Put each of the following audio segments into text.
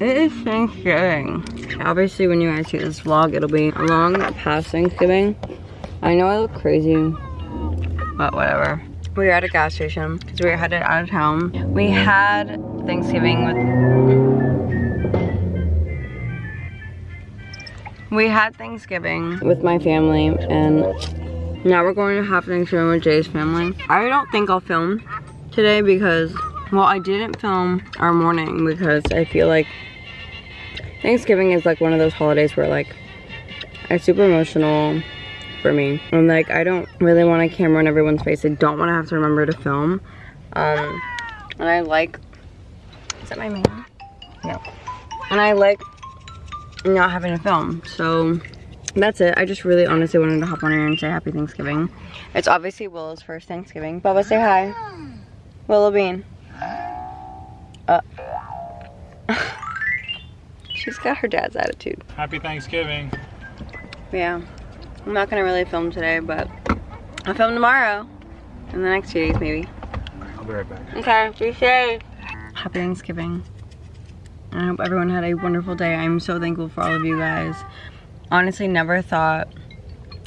It is Thanksgiving. Obviously, when you guys see this vlog, it'll be long past Thanksgiving. I know I look crazy, but whatever. We were at a gas station because we were headed out of town. We had Thanksgiving with... We had Thanksgiving with my family and now we're going to have Thanksgiving with Jay's family. I don't think I'll film today because, well, I didn't film our morning because I feel like Thanksgiving is like one of those holidays where like it's super emotional for me. And like, I don't really want a camera in everyone's face. I don't want to have to remember to film. Um, and I like, is that my man? No. And I like not having to film. So that's it. I just really honestly wanted to hop on here and say happy Thanksgiving. It's obviously Willow's first Thanksgiving. Bubba, say hi. Willow Bean. Uh. She's got her dad's attitude. Happy Thanksgiving. Yeah. I'm not gonna really film today, but I'll film tomorrow. In the next few days, maybe. I'll be right back. Okay, be safe. Happy Thanksgiving. I hope everyone had a wonderful day. I'm so thankful for all of you guys. Honestly, never thought,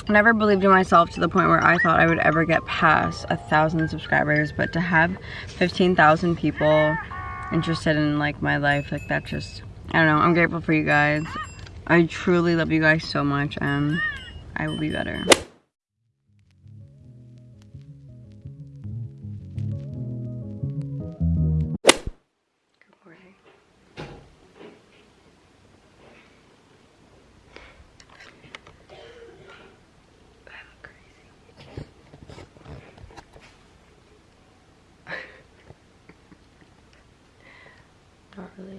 never believed in myself to the point where I thought I would ever get past a thousand subscribers, but to have 15,000 people interested in like my life, like that just, I don't know, I'm grateful for you guys. I truly love you guys so much and I will be better.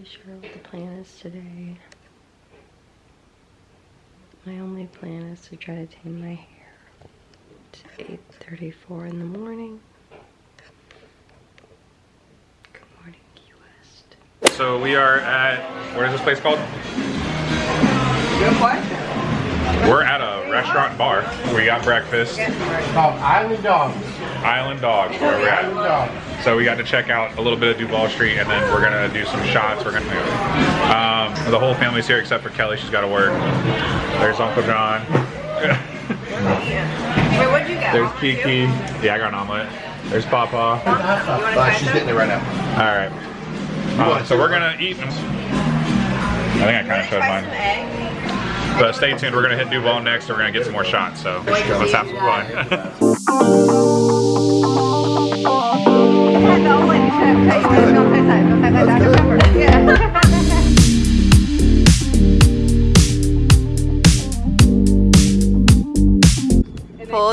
Sure what the plan is today. My only plan is to try to tame my hair. It's 8.34 in the morning. Good morning, Key West. So we are at, what is this place called? Good question. We're at a restaurant bar. We got breakfast. It's Called Island Dogs. Island Dogs, where we're Island. Dogs. So we got to check out a little bit of Duval Street and then we're gonna do some shots. We're gonna, um, the whole family's here except for Kelly, she's gotta work. There's Uncle John. Wait, what'd you get? There's Kiki. Yeah, I got an omelet. There's Papa. Uh, she's getting it right now. All right. Uh, so we're gonna eat. I think I kind of showed mine. But stay tuned. We're gonna hit Duval next. And we're gonna get some more shots. So let's have some fun. Full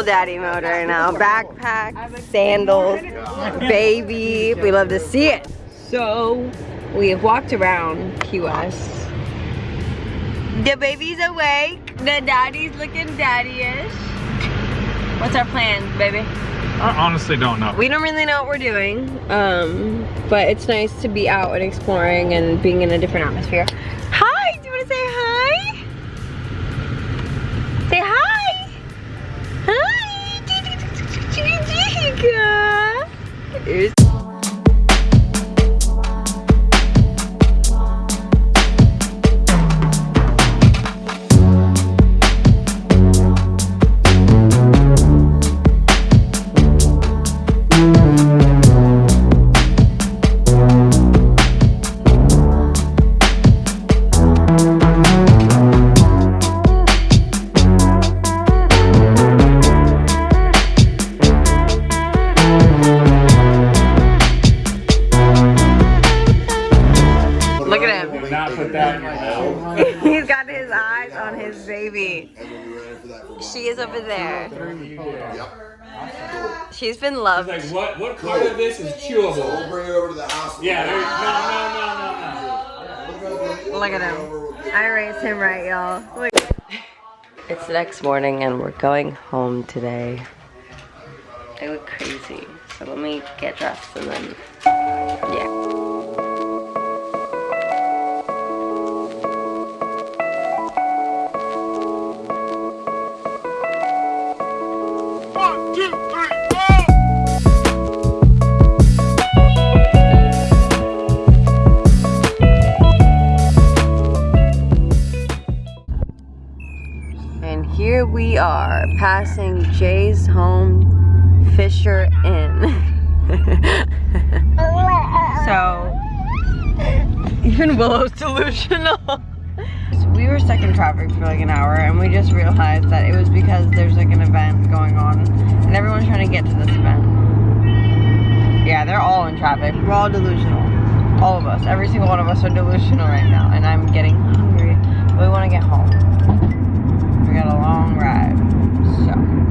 daddy mode right now. Backpack, sandals, baby. We love to see it. So we have walked around Key West. The baby's awake. The daddy's looking daddy-ish. What's our plan, baby? I honestly don't know. We don't really know what we're doing, um, but it's nice to be out and exploring and being in a different atmosphere. Hi, do you want to say hi? Baby. She is over there. She's been loved. Like what? What part of this is chewable? We'll bring it over to the house. Yeah. There, no, no, no, no, no. Look at him. I raised him right, y'all. It's the next morning and we're going home today. I look crazy. So let me get dressed and then, yeah. And here we are passing Jay's home Fisher Inn. so even Willow's delusional. We were stuck in traffic for like an hour and we just realized that it was because there's like an event going on and everyone's trying to get to this event. Yeah, they're all in traffic. We're all delusional. All of us. Every single one of us are delusional right now and I'm getting hungry. But We want to get home. We got a long ride. So.